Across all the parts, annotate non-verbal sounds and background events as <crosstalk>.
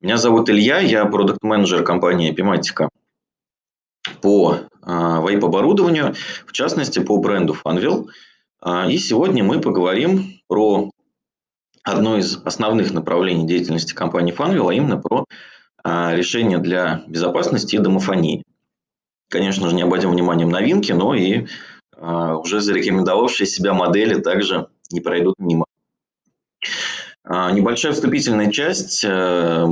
Меня зовут Илья, я продукт-менеджер компании Epimatica по а, вейп-оборудованию, в частности по бренду Funwheel. А, и сегодня мы поговорим про одно из основных направлений деятельности компании Funwheel, а именно про а, решения для безопасности и домофонии. Конечно же, не обойдем вниманием новинки, но и уже зарекомендовавшие себя модели также не пройдут мимо. А, небольшая вступительная часть, э,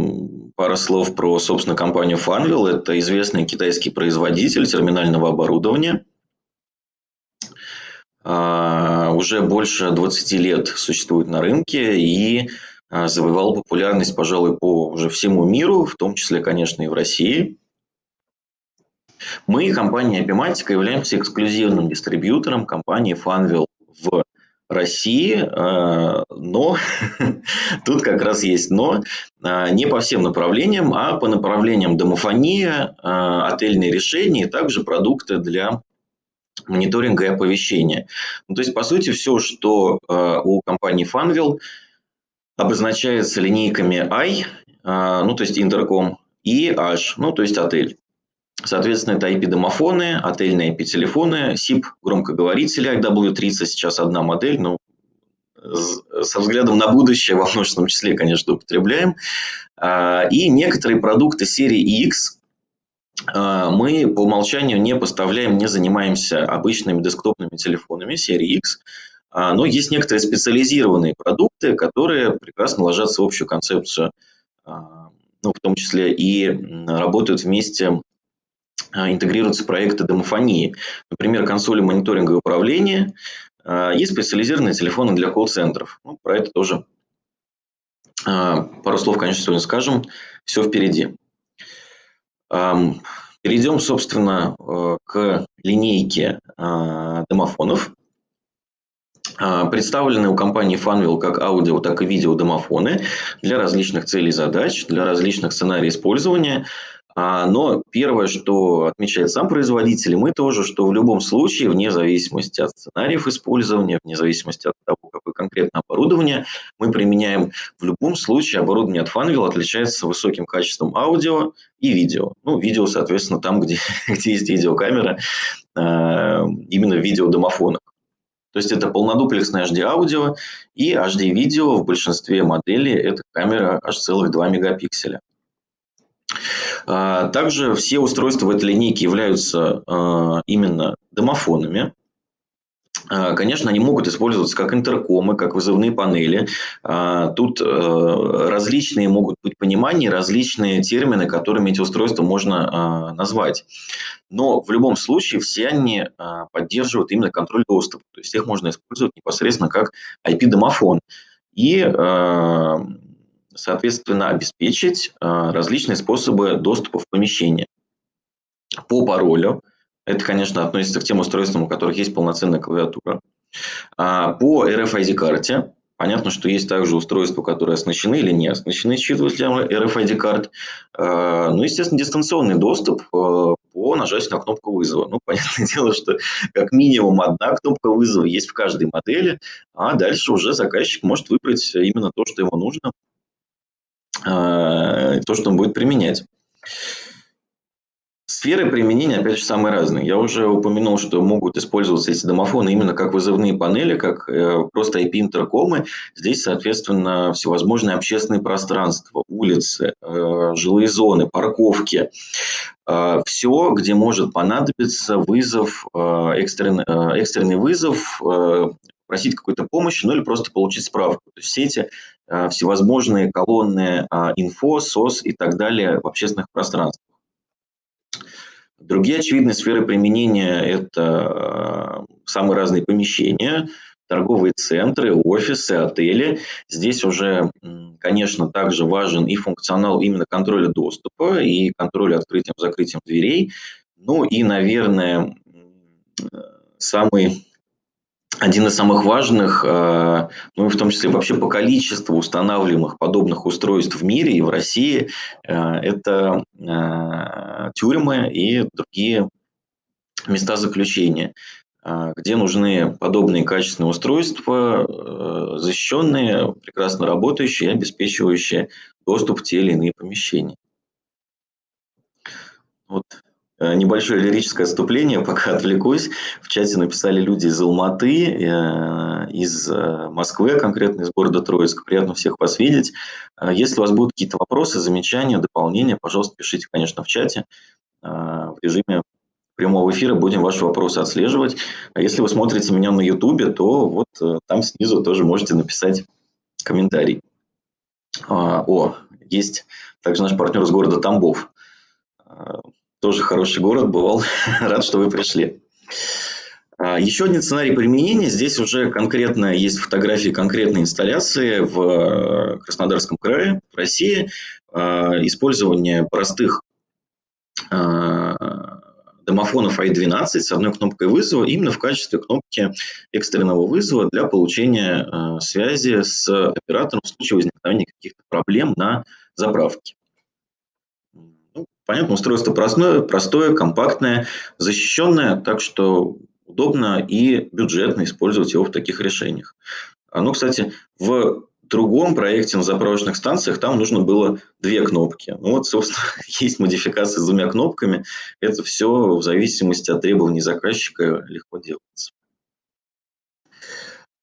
пара слов про, собственно, компанию Funwheel. Это известный китайский производитель терминального оборудования. А, уже больше 20 лет существует на рынке и а, завоевал популярность, пожалуй, по уже всему миру, в том числе, конечно, и в России. Мы, компания Epimatica, являемся эксклюзивным дистрибьютором компании Funwheel в России, э, но <laughs> тут как раз есть но, э, не по всем направлениям, а по направлениям домофония, э, отельные решения и также продукты для мониторинга и оповещения. Ну, то есть, по сути, все, что у компании Funwheel обозначается линейками I, ну, то есть интерком, и H, ну, то есть отель. Соответственно, это IP-домофоны, отельные IP-телефоны, SIP громкоговорители IW30, сейчас одна модель, но со взглядом на будущее во множественном числе, конечно, употребляем. А, и некоторые продукты серии X а, мы по умолчанию не поставляем, не занимаемся обычными десктопными телефонами серии X, а, но есть некоторые специализированные продукты, которые прекрасно ложатся в общую концепцию, ну, в том числе и работают вместе интегрируются проекты домофонии. Например, консоли мониторинга и управления а, и специализированные телефоны для колл-центров. Ну, про это тоже а, пару слов, конечно, сегодня скажем. Все впереди. Перейдем, собственно, к линейке домофонов. Представлены у компании Funwheel как аудио, так и видео домофоны для различных целей и задач, для различных сценариев использования – а, но первое, что отмечает сам производитель, мы тоже, что в любом случае, вне зависимости от сценариев использования, вне зависимости от того, какое конкретное оборудование мы применяем, в любом случае оборудование от Funwheel отличается высоким качеством аудио и видео. Ну, видео, соответственно, там, где, <laughs> где есть видеокамера, а, именно в видеодомофонах. То есть это полнодуплексное HD-аудио и HD-видео в большинстве моделей это камера аж целых 2 мегапикселя. А, также все устройства в этой линейке являются а, именно домофонами. А, конечно, они могут использоваться как интеркомы, как вызывные панели. Тут различные могут быть понимания, различные термины, которыми эти устройства можно назвать. Но в любом случае все они поддерживают именно контроль доступа. То есть их можно использовать непосредственно как IP-домофон. И соответственно, обеспечить а, различные способы доступа в помещение. По паролю, это, конечно, относится к тем устройствам, у которых есть полноценная клавиатура. А, по RFID-карте, понятно, что есть также устройства, которые оснащены или не оснащены считывателем RFID-карт. А, ну, естественно, дистанционный доступ по нажатию на кнопку вызова. Ну, <laughs> понятное дело, что как минимум одна кнопка вызова есть в каждой модели, а дальше уже заказчик может выбрать именно то, что ему нужно то, что он будет применять. Сферы применения, опять же, самые разные. Я уже упомянул, что могут использоваться эти домофоны именно как вызывные панели, как э, просто IP-интеркомы. Здесь, соответственно, всевозможные общественные пространства, улицы, э, жилые зоны, парковки. Э, все, где может понадобиться вызов, экстренный, экстренный вызов просить какой-то помощи, ну или просто получить справку. То есть все эти всевозможные колонны а, инфо, СОС и так далее в общественных пространствах. Другие очевидные сферы применения – это а, самые разные помещения, торговые центры, офисы, отели. Здесь уже, конечно, также важен и функционал именно контроля доступа, и контроля открытием-закрытием дверей. Ну и, наверное, самый один из самых важных, э, ну и в том числе вообще по количеству устанавливаемых подобных устройств в мире и в России, э, это э, тюрьмы и другие места заключения. где нужны подобные качественные устройства, защищенные, прекрасно работающие, обеспечивающие доступ в те или иные помещения. Вот небольшое лирическое отступление, <laughs> пока отвлекусь. В чате написали люди из Алматы, э, из э, Москвы, конкретно из города Троицк. Приятно всех вас видеть. Если у вас будут какие-то вопросы, замечания, дополнения, пожалуйста, пишите, конечно, в чате. В режиме прямого эфира будем ваши вопросы отслеживать. А если вы смотрите меня на YouTube, то вот там снизу тоже можете написать комментарий. О, есть также наш партнер из города Тамбов тоже хороший город, бывал. <laughs> Рад, что вы пришли. А, еще один сценарий применения. Здесь уже конкретно есть фотографии конкретной инсталляции в э, Краснодарском крае, в России. А, использование простых а, домофонов i12 с одной кнопкой вызова именно в качестве кнопки экстренного вызова для получения связи с оператором в случае возникновения каких-то проблем на заправке. Понятно, устройство простое, простое, компактное, защищенное, так что удобно и бюджетно использовать его в таких решениях. Ну, кстати, в другом проекте на заправочных станциях там нужно было две кнопки. Ну вот, собственно, <laughs> есть модификация с двумя кнопками. Это все в зависимости от требований заказчика легко делается.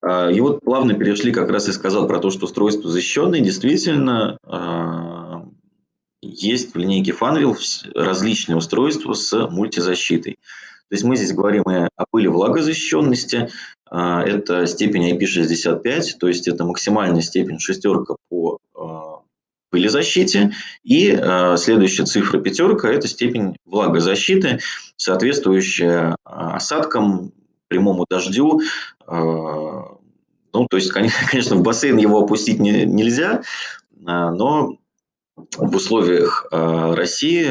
А, и вот плавно перешли, как раз и сказал про то, что устройство защищенное. Действительно, а, есть в линейке Funwheel различные устройства с мультизащитой. То есть мы здесь говорим и о пыли влагозащищенности, а, это степень IP65, то есть это максимальная степень шестерка по а, пылезащите, и а, следующая цифра пятерка – это степень влагозащиты, соответствующая осадкам, прямому дождю, ну, то есть, <laughs> конечно, в бассейн его опустить не, нельзя, но в условиях а, России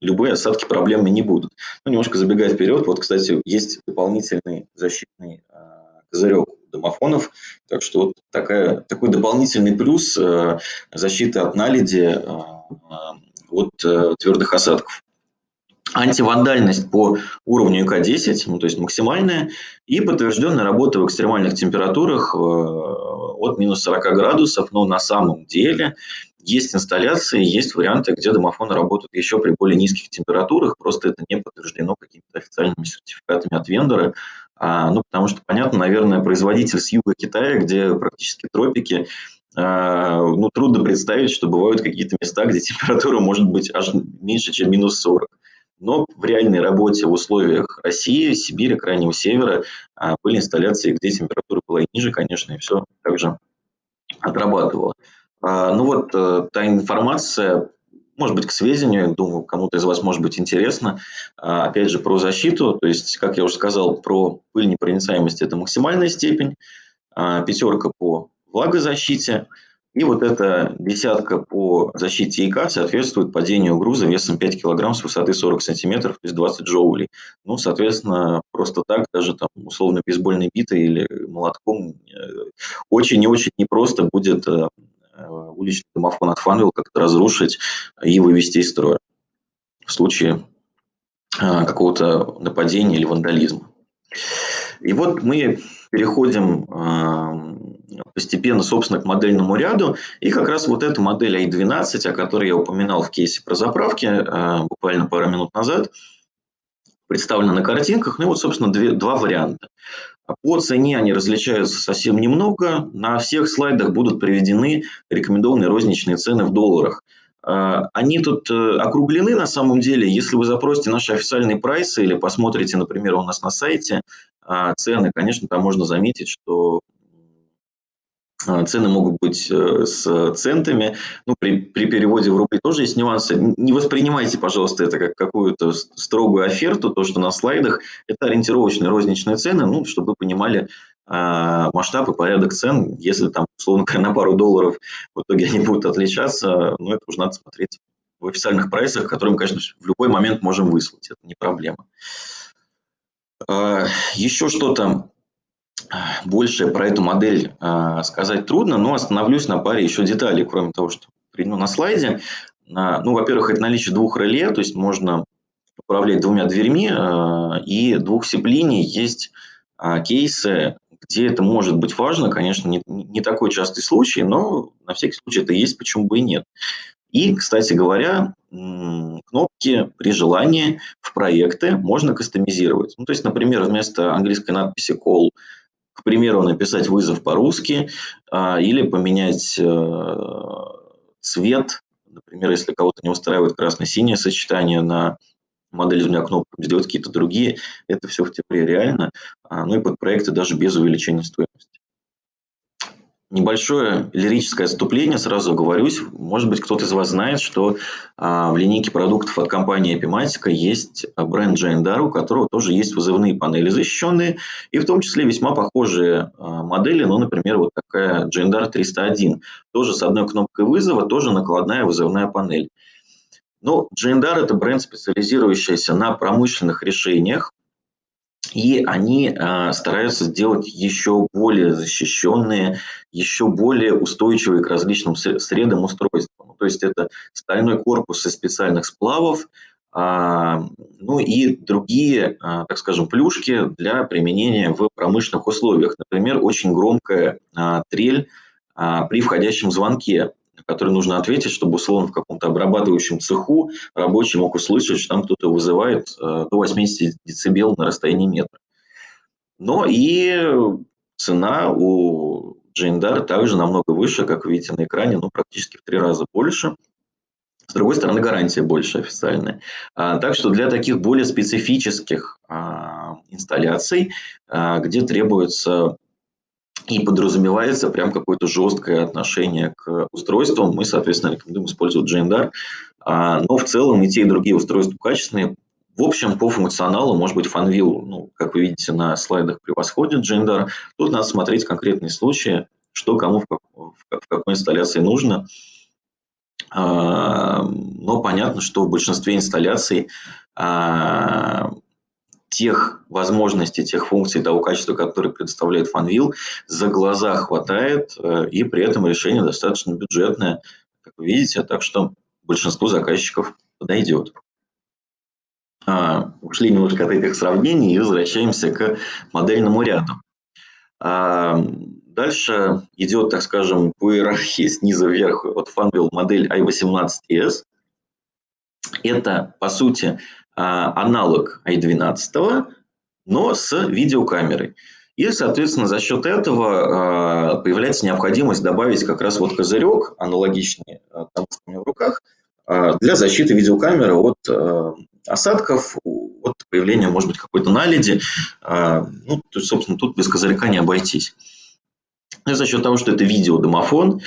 любые осадки проблемы не будут. Ну, немножко забегая вперед, вот, кстати, есть дополнительный защитный а, козырек домофонов, так что вот такая, такой дополнительный плюс а, защиты от наледи от твердых осадков. Антивандальность по уровню ИК-10, ну, то есть максимальная, и подтвержденная работа в экстремальных температурах от минус 40 градусов, но на самом деле есть инсталляции, есть варианты, где домофоны работают еще при более низких температурах, просто это не подтверждено какими-то официальными сертификатами от вендора. А, ну, потому что, понятно, наверное, производитель с юга Китая, где практически тропики, а, ну, трудно представить, что бывают какие-то места, где температура может быть аж меньше, чем минус 40. Но в реальной работе в условиях России, Сибири, Крайнего Севера а, были инсталляции, где температура была и ниже, конечно, и все также отрабатывало. А, ну вот э, та информация, может быть, к сведению, думаю, кому-то из вас может быть интересно. А, опять же, про защиту, то есть, как я уже сказал, про пыль непроницаемость – это максимальная степень, а, пятерка по влагозащите, и вот эта десятка по защите ИК соответствует падению груза весом 5 кг с высоты 40 см, то есть 20 джоулей. Ну, соответственно, просто так, даже там условно бейсбольной битой или молотком э, очень и очень непросто будет Э, уличный домофон от Funwheel как-то разрушить и вывести из строя в случае э, какого-то нападения или вандализма. И вот мы переходим э, постепенно, собственно, к модельному ряду. И как раз вот эта модель i12, о которой я упоминал в кейсе про заправки буквально пару минут назад, представлена на картинках. Ну и вот, собственно, две, два варианта. По цене они различаются совсем немного. На всех слайдах будут приведены рекомендованные розничные цены в долларах. А, они тут э, округлены на самом деле. Если вы запросите наши официальные прайсы или посмотрите, например, у нас на сайте а, цены, конечно, там можно заметить, что а, цены могут быть э, с центами. Ну, при, при переводе в рубли тоже есть нюансы. Не воспринимайте, пожалуйста, это как какую-то строгую оферту, то, что на слайдах. Это ориентировочные розничные цены, ну, чтобы вы понимали э, масштаб и порядок цен. Если там, условно говоря, на пару долларов в итоге они будут отличаться, ну, это уже надо смотреть в официальных прайсах, которые мы, конечно, в любой момент можем выслать. Это не проблема. Э, еще что-то больше про эту модель а, сказать трудно, но остановлюсь на паре еще деталей, кроме того, что приведено на слайде. Ну, во-первых, это наличие двух реле, то есть можно управлять двумя дверьми и двух сип-линий, есть кейсы, где это может быть важно. Конечно, не, не такой частый случай, но на всякий случай это есть, почему бы и нет. И, кстати говоря, кнопки при желании в проекты можно кастомизировать. Ну, то есть, например, вместо английской надписи call, к примеру, написать вызов по-русски а, или поменять э, цвет. Например, если кого-то не устраивает красно-синее сочетание на модели с двумя кнопками, сделать какие-то другие. Это все в теории реально. А, ну и под проекты даже без увеличения стоимости. Небольшое лирическое отступление, сразу оговорюсь. Может быть, кто-то из вас знает, что а, в линейке продуктов от компании Epimatica есть бренд Jandar, у которого тоже есть вызывные панели защищенные, и в том числе весьма похожие а, модели, ну, например, вот такая Jandar 301. Тоже с одной кнопкой вызова, тоже накладная вызывная панель. Но Jandar – это бренд, специализирующийся на промышленных решениях, и они э, стараются сделать еще более защищенные, еще более устойчивые к различным средам устройства. Ну, то есть это стальной корпус из специальных сплавов, э, ну и другие, э, так скажем, плюшки для применения в промышленных условиях. Например, очень громкая э, трель э, при входящем звонке который нужно ответить, чтобы условно в каком-то обрабатывающем цеху рабочий мог услышать, что там кто-то вызывает э, до 80 дБ на расстоянии метра. Но и цена у Джейндар также намного выше, как видите на экране, ну, практически в три раза больше. С другой стороны, гарантия больше официальная. А, так что для таких более специфических а, инсталляций, а, где требуется и подразумевается прям какое-то жесткое отношение к устройствам. Мы, соответственно, рекомендуем использовать GNDAR. А, но в целом и те, и другие устройства качественные. В общем, по функционалу, может быть, Fanvil, ну, как вы видите на слайдах, превосходит GNDAR. Тут надо смотреть конкретные случаи, что кому в, как, в какой инсталляции нужно. А, но понятно, что в большинстве инсталляций а, тех возможностей, тех функций, того качества, которые предоставляет Fanvil, за глаза хватает, э, и при этом решение достаточно бюджетное, как вы видите, так что большинству заказчиков подойдет. А, ушли немножко от этих сравнений и возвращаемся к модельному ряду. А, дальше идет, так скажем, по иерархии снизу вверх от Fanvil модель i18s. Это, по сути, аналог i12, но с видеокамерой. И, соответственно, за счет этого а, появляется необходимость добавить как раз вот козырек, аналогичный а, тому, что у меня в руках, для защиты видеокамеры от осадков, от появления, может быть, какой-то наледи. Ну, то есть, собственно, тут без козырька не обойтись. И за счет того, что это видеодомофон,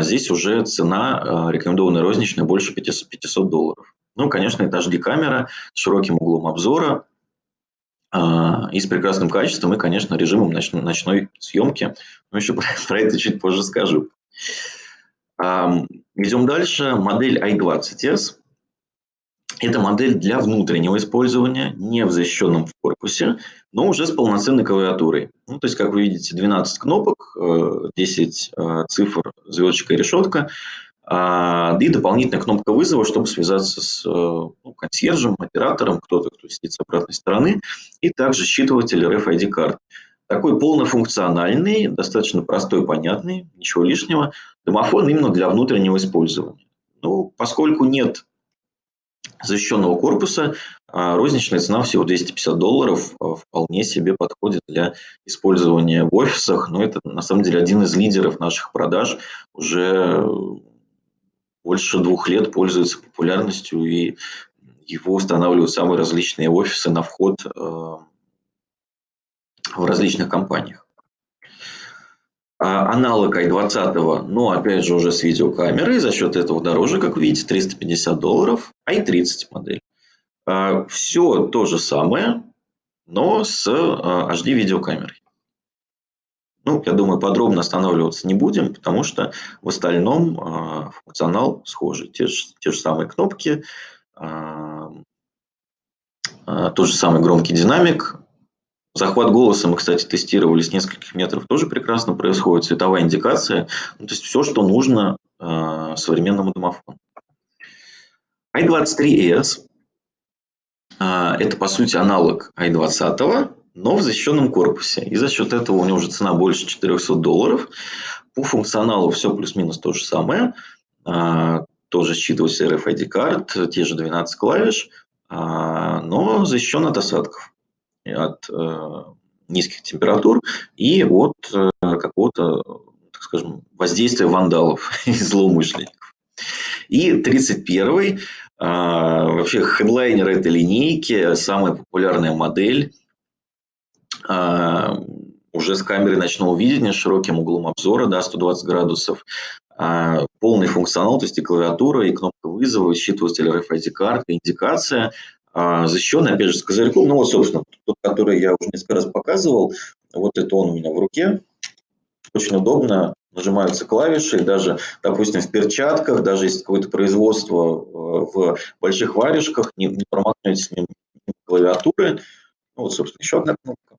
здесь уже цена рекомендованная розничная больше 500, 500 долларов. Ну, конечно, это HD-камера с широким углом обзора а, и с прекрасным качеством, и, конечно, режимом ночной, съемки. Но еще <laughs> про, это чуть позже скажу. Идем дальше. Модель i20s. Это модель для внутреннего использования, не в защищенном корпусе, но уже с полноценной клавиатурой. Ну, то есть, как вы видите, 12 кнопок, 10 э, э, цифр, звездочка и решетка. А, и дополнительная кнопка вызова, чтобы связаться с э, ну, консьержем, оператором, кто-то, кто сидит с обратной стороны, и также считыватель RFID карт. Такой полнофункциональный, достаточно простой, понятный, ничего лишнего, домофон именно для внутреннего использования. Ну, поскольку нет защищенного корпуса, а, розничная цена всего 250 долларов а, вполне себе подходит для использования в офисах. Но это на самом деле один из лидеров наших продаж. Уже больше двух лет пользуется популярностью, и его устанавливают самые различные офисы на вход э, в различных компаниях. А аналог i20, но опять же уже с видеокамерой, за счет этого дороже, как видите, 350 долларов, i30 модель. А, Все то же самое, но с HD э, видеокамерой. Ну, я думаю, подробно останавливаться не будем, потому что в остальном э, функционал схожий. Те же, те же самые кнопки, э, э, тот же самый громкий динамик. Захват голоса мы, кстати, тестировали с нескольких метров, тоже прекрасно происходит. Цветовая индикация. Ну, то есть все, что нужно э, современному домофону. i23s это, по сути, аналог i20, но в защищенном корпусе. И за счет этого у него уже цена больше 400 долларов. По функционалу все плюс-минус то же самое. Тоже считывается RFID карт, те же 12 клавиш, но защищен от осадков, от э, низких температур и от э, какого-то, так скажем, воздействия вандалов <laughs> и злоумышленников. И 31-й, вообще хедлайнер этой линейки, самая популярная модель, уже с камерой ночного видения, широким углом обзора, да, 120 градусов, полный функционал, то есть и клавиатура, и кнопка вызова, считыватель RFID-карты, индикация, защищенный, опять же, с козырьком. Ну вот, собственно, тот, который я уже несколько раз показывал, вот это он у меня в руке. Очень удобно, нажимаются клавиши, даже, допустим, в перчатках, даже если какое-то производство э, в больших варежках, не, не промахнетесь мимо клавиатуры. Ну, вот, собственно, еще одна кнопка.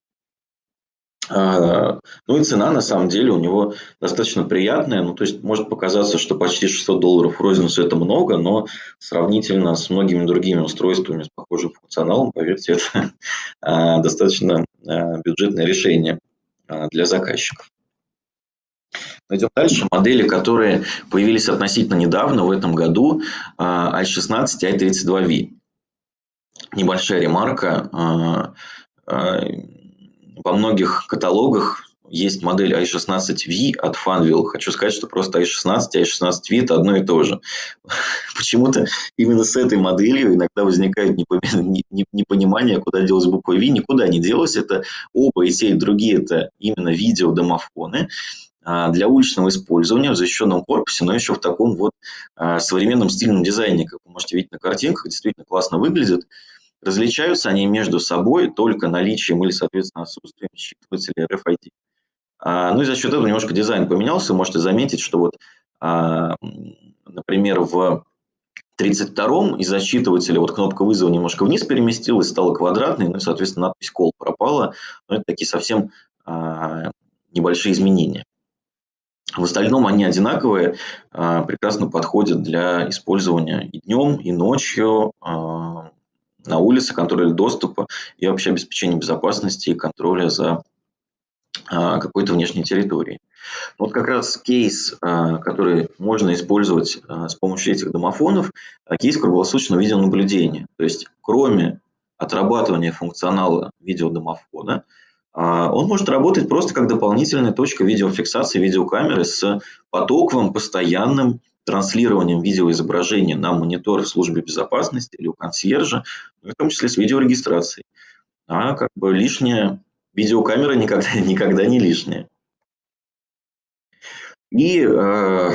А, ну и цена на самом деле у него достаточно приятная. Ну, то есть может показаться, что почти 600 долларов розницу это много, но сравнительно с многими другими устройствами с похожим функционалом, поверьте, это <laughs> а, достаточно а, бюджетное решение для заказчиков. Пойдем дальше. Модели, которые появились относительно недавно, в этом году, i16 и i32V. Небольшая ремарка во многих каталогах есть модель i16V от Funwheel. Хочу сказать, что просто i16 и i16V – это одно и то же. <laughs> Почему-то именно с этой моделью иногда возникает непонимание, куда делась буква V. Никуда не делась. Это оба и те, и другие – это именно видеодомофоны а, для уличного использования в защищенном корпусе, но еще в таком вот а, современном стильном дизайне, как вы можете видеть на картинках, действительно классно выглядит. Различаются они между собой только наличием или, соответственно, отсутствием считывателя RFID. А, ну и за счет этого немножко дизайн поменялся. Можете заметить, что вот, а, например, в 32-м из-за считывателя вот кнопка вызова немножко вниз переместилась, стала квадратной, ну и, соответственно, надпись «Call» пропала. Но это такие совсем а, небольшие изменения. В остальном они одинаковые, прекрасно подходят для использования и днем, и ночью, на улице, контроль доступа и вообще обеспечение безопасности и контроля за а, какой-то внешней территорией. Вот как раз кейс, а, который можно использовать а, с помощью этих домофонов, кейс круглосуточного видеонаблюдения. То есть кроме отрабатывания функционала видеодомофона, он может работать просто как дополнительная точка видеофиксации видеокамеры с потоковым, постоянным транслированием видеоизображения на монитор в службе безопасности или у консьержа, в том числе с видеорегистрацией. А как бы лишняя видеокамера никогда, <laughs> никогда не лишняя. И э,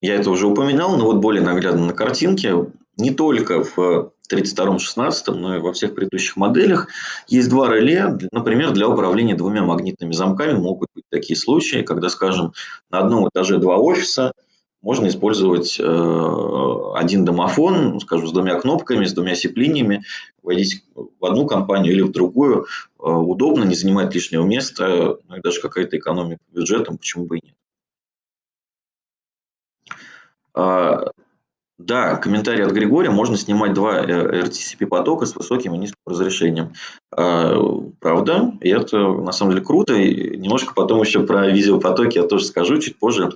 я это уже упоминал, но вот более наглядно на картинке. Не только в 32-16, но и во всех предыдущих моделях есть два реле. Например, для управления двумя магнитными замками могут быть такие случаи, когда, скажем, на одном этаже два офиса – можно использовать э, один домофон, ну, скажем, с двумя кнопками, с двумя сеплиниями, войдите в одну компанию или в другую. Э, удобно, не занимает лишнего места, ну и даже какая-то экономия по бюджетам, почему бы и нет. А, да, комментарий от Григория. Можно снимать два э, RTCP потока с высоким и низким разрешением. А, правда, и это на самом деле круто. И немножко потом еще про видеопотоки я тоже скажу чуть позже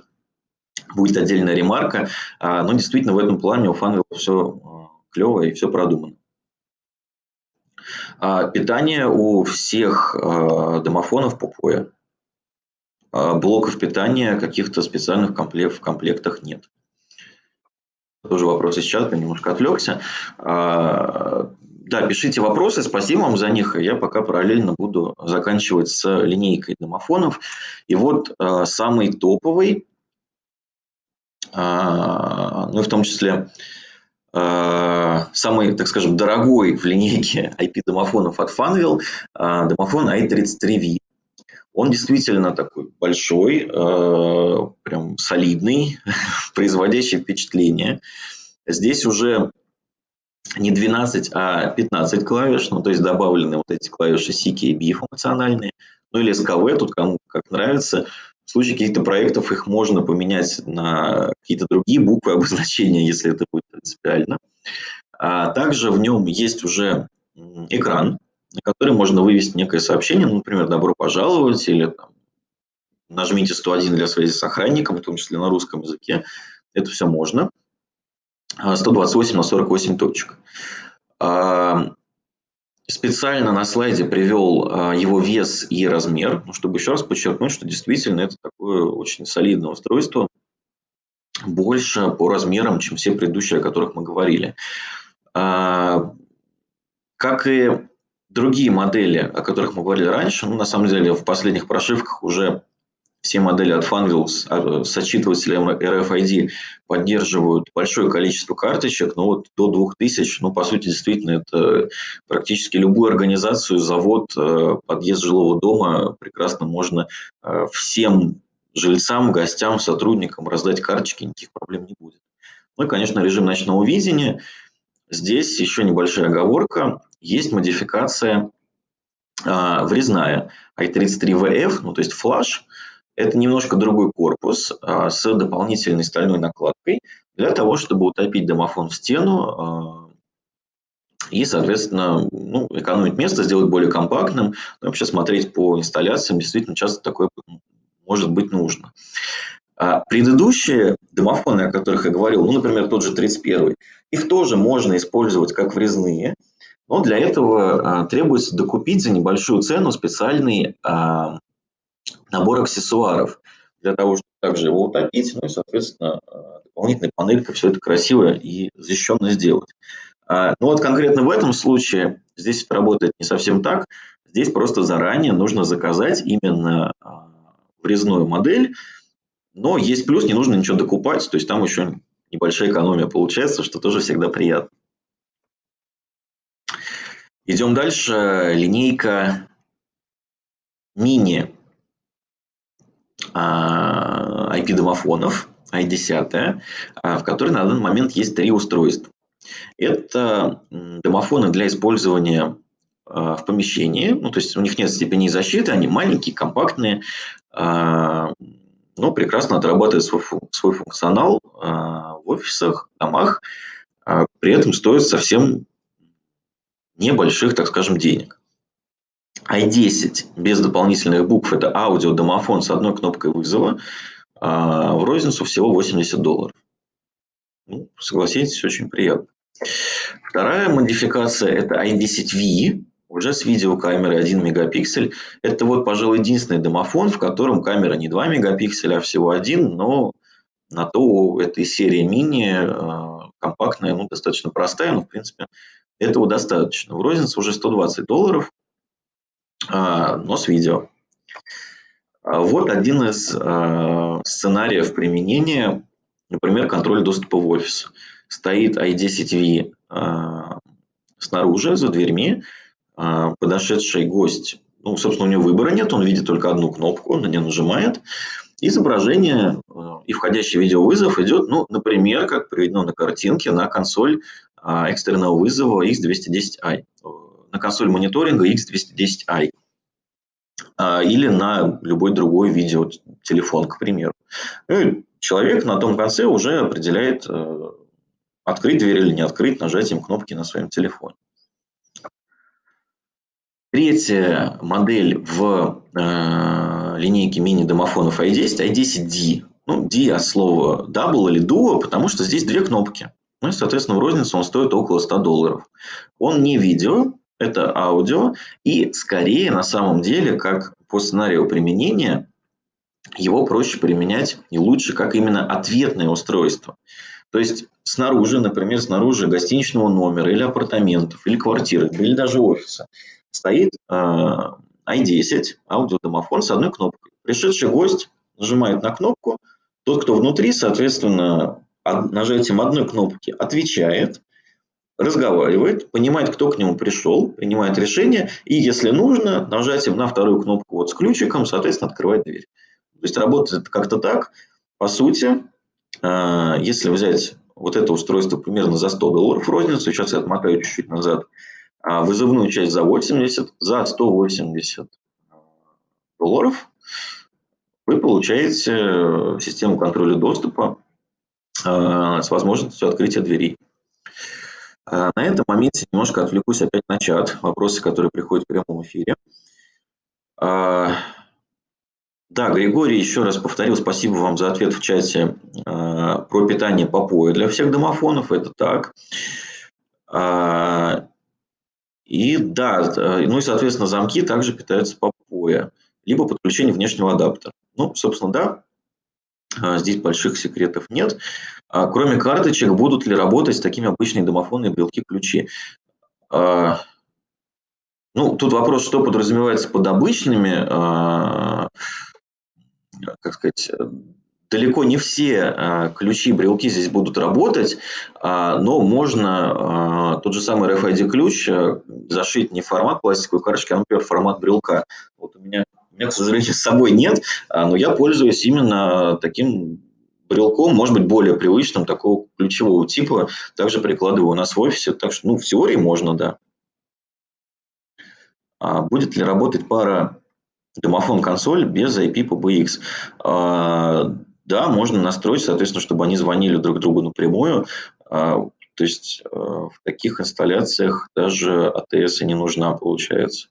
будет отдельная ремарка. А, но действительно в этом плане у Funwheel все а, клево и все продумано. А, питание у всех домофонов Pocoyo. Блоков питания каких-то специальных в комплектах нет. Тоже вопрос из чата, немножко отвлекся. Да, пишите вопросы, спасибо вам за них. Я пока параллельно буду заканчивать с линейкой домофонов. И вот самый топовый а, ну и в том числе а, самый, так скажем, дорогой в линейке IP-домофонов от Funwheel а, домофон i33V. Он действительно такой большой, прям солидный, <laughs> производящий впечатление. Здесь уже не 12, а 15 клавиш, ну то есть добавлены вот эти клавиши C, K, B функциональные, ну или SKV, тут кому как нравится. В случае каких-то проектов их можно поменять на какие-то другие буквы обозначения, <laughs> если это будет принципиально. А также в нем есть уже экран, на который можно вывести некое сообщение, ну, например, «добро пожаловать» или там, «нажмите 101 для связи с охранником», в том числе на русском языке. Это все можно. 128 на 48 точек. Специально на слайде привел а, его вес и размер, ну, чтобы еще раз подчеркнуть, что действительно это такое очень солидное устройство, больше по размерам, чем все предыдущие, о которых мы говорили. А, как и другие модели, о которых мы говорили раньше, ну, на самом деле в последних прошивках уже все модели от Funwheels а, с отчитывателем RFID поддерживают большое количество карточек, но вот до 2000, ну, по сути, действительно, это практически любую организацию, завод, э, подъезд жилого дома прекрасно можно э, всем жильцам, гостям, сотрудникам раздать карточки, никаких проблем не будет. Ну и, конечно, режим ночного видения. Здесь еще небольшая оговорка. Есть модификация а, врезная i33VF, ну то есть флаш. Это немножко другой корпус а, с дополнительной стальной накладкой для того, чтобы утопить домофон в стену а, и, соответственно, ну, экономить место, сделать более компактным. Но ну, вообще смотреть по инсталляциям, действительно часто такое может быть нужно. А предыдущие домофоны, о которых я говорил, ну, например, тот же 31, их тоже можно использовать как врезные, но для этого требуется докупить за небольшую цену специальный набор аксессуаров для того, чтобы также его утопить, ну и, соответственно, а, дополнительной панелькой все это красиво и защищенно сделать. А, ну вот конкретно в этом случае здесь это работает не совсем так. Здесь просто заранее нужно заказать именно а, врезную модель, но есть плюс, не нужно ничего докупать, то есть там еще небольшая экономия получается, что тоже всегда приятно. Идем дальше. Линейка мини IP-домофонов, i10, в которой на данный момент есть три устройства. Это домофоны для использования а, в помещении, ну, то есть у них нет степени защиты, они маленькие, компактные, а, но прекрасно отрабатывают свой, свой функционал а, в офисах, домах, при этом стоят совсем небольших, так скажем, денег. I10 без дополнительных букв – это аудиодомофон с одной кнопкой вызова, в розницу всего 80 долларов. Ну, согласитесь, очень приятно. Вторая модификация – это i10V, уже с видеокамерой 1 мегапиксель. Это вот, пожалуй, единственный домофон, в котором камера не 2 мегапикселя, а всего один, но на то у этой серии мини э, компактная, ну, достаточно простая, но, в принципе, этого достаточно. В рознице уже 120 долларов, а, но с видео. А вот один из э, сценариев применения, например, контроль доступа в офис. Стоит i10V э, снаружи, за дверьми, а, подошедший гость, ну, собственно, у него выбора нет, он видит только одну кнопку, он на нее нажимает, изображение а, и входящий видеовызов идет, ну, например, как приведено на картинке, на консоль а, экстренного вызова X210i, на консоль мониторинга X210i или на любой другой видеотелефон, к примеру. Ну, человек на том конце уже определяет, открыть дверь или не открыть нажатием кнопки на своем телефоне. Третья модель в э, линейке мини-домофонов i10, i10D. Ну, D от слова double или duo, потому что здесь две кнопки. Ну и, соответственно, в розницу он стоит около 100 долларов. Он не видео, это аудио. И скорее, на самом деле, как по сценарию применения, его проще применять и лучше как именно ответное устройство. То есть снаружи, например, снаружи гостиничного номера или апартаментов, или квартиры, или даже офиса – стоит э, i10, аудиодомофон с одной кнопкой. Пришедший гость нажимает на кнопку, тот, кто внутри, соответственно, нажатием одной кнопки отвечает, разговаривает, понимает, кто к нему пришел, принимает решение, и, если нужно, нажатием на вторую кнопку вот с ключиком, соответственно, открывает дверь. То есть работает как-то так. По сути, э, если взять вот это устройство примерно за 100 долларов розницу, сейчас я отмотаю чуть-чуть назад, а вызывную часть за 80, за 180 долларов вы получаете э, систему контроля доступа э, с возможностью открытия дверей. На этом моменте немножко отвлекусь опять на чат, вопросы, которые приходят в прямом эфире. Да, Григорий еще раз повторил, спасибо вам за ответ в чате э, про питание попоя для всех домофонов, это так. И да, ну и, соответственно, замки также питаются попоя, либо подключение внешнего адаптера. Ну, собственно, да, здесь больших секретов нет. А, кроме карточек, будут ли работать такими обычные домофонные белки-ключи? Ну, тут вопрос, что подразумевается под обычными как сказать, далеко не все а, ключи, брелки здесь будут работать, а, но можно а, тот же самый RFID-ключ зашить не в формат пластиковой карточки, а, например, в формат брелка. Вот у меня, у меня, к сожалению, с собой нет, но я пользуюсь именно таким брелком, может быть, более привычным, такого ключевого типа. Также прикладываю у нас в офисе, так что ну, в теории можно, да. Будет ли работать пара домофон-консоль без IP PBX. А, да, можно настроить, соответственно, чтобы они звонили друг другу напрямую. А, то есть а, в таких инсталляциях даже АТС не нужна, получается.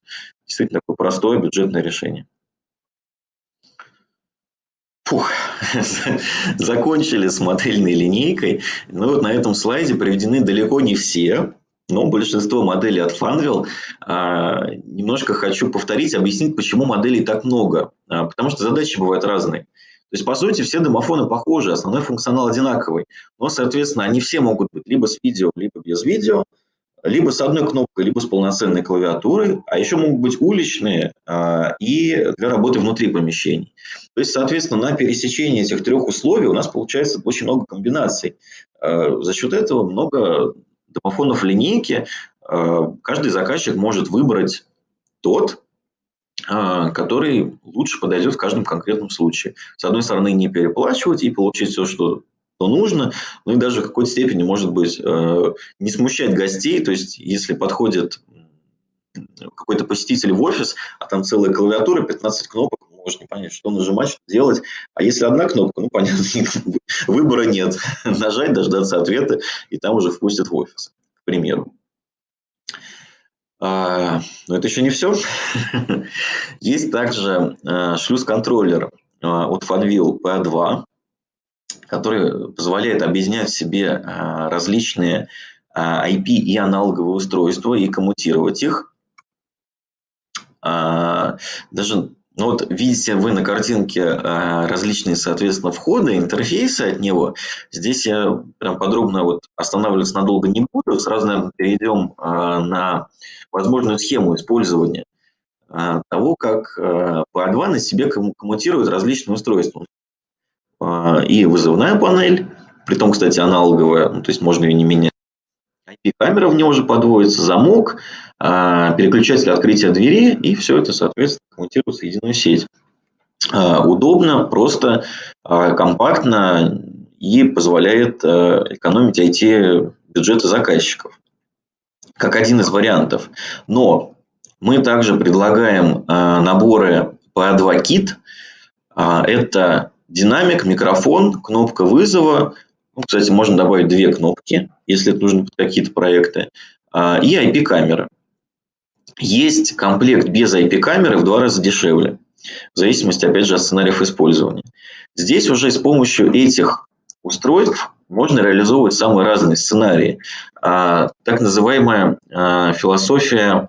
Действительно такое простое бюджетное решение. Фух, <laughs> закончили с модельной линейкой. Ну вот на этом слайде приведены далеко не все но большинство моделей от Funwheel. А, немножко хочу повторить, объяснить, почему моделей так много. А, потому что задачи бывают разные. То есть, по сути, все домофоны похожи, основной функционал одинаковый. Но, соответственно, они все могут быть либо с видео, либо без видео, либо с одной кнопкой, либо с полноценной клавиатурой, а еще могут быть уличные а, и для работы внутри помещений. То есть, соответственно, на пересечении этих трех условий у нас получается очень много комбинаций. За счет этого много домофонов линейки э, каждый заказчик может выбрать тот, который лучше подойдет в каждом конкретном случае. С одной стороны, не переплачивать и получить все, что что нужно, ну и даже в какой-то степени, может быть, э, не смущать гостей, то есть если подходит какой-то посетитель в офис, а там целая клавиатура, 15 кнопок, можешь не понять, что нажимать, что делать. А если одна кнопка, ну, понятно, <laughs> выбора нет. <laughs> Нажать, дождаться ответа, и там уже впустят в офис, к примеру. А, но это еще не все. <laughs> Есть также а, шлюз-контроллер а, от Fanvil P2, который позволяет объединять в себе различные IP и аналоговые устройства и коммутировать их. Даже ну вот видите вы на картинке различные, соответственно, входы, интерфейсы от него. Здесь я прям подробно вот останавливаться надолго не буду. Сразу, наверное, перейдем на возможную схему использования того, как PA2 на себе коммутирует различные устройства. И вызывная панель, при том, кстати, аналоговая, ну, то есть можно ее не менять. IP-камера в него же подводится, замок, а, переключатель открытия двери, и все это, соответственно, коммутируется в единую сеть. А, удобно, просто, а, компактно и позволяет экономить IT-бюджеты заказчиков, как один из вариантов. Но мы также предлагаем наборы PA2 Kit. Это динамик, микрофон, кнопка вызова. Ну, кстати, можно добавить две кнопки, если под какие-то проекты. И IP-камера. Есть комплект без IP-камеры в два раза дешевле, в зависимости, опять же, от сценариев использования. Здесь уже с помощью этих устройств можно реализовывать самые разные сценарии. А, так называемая а, философия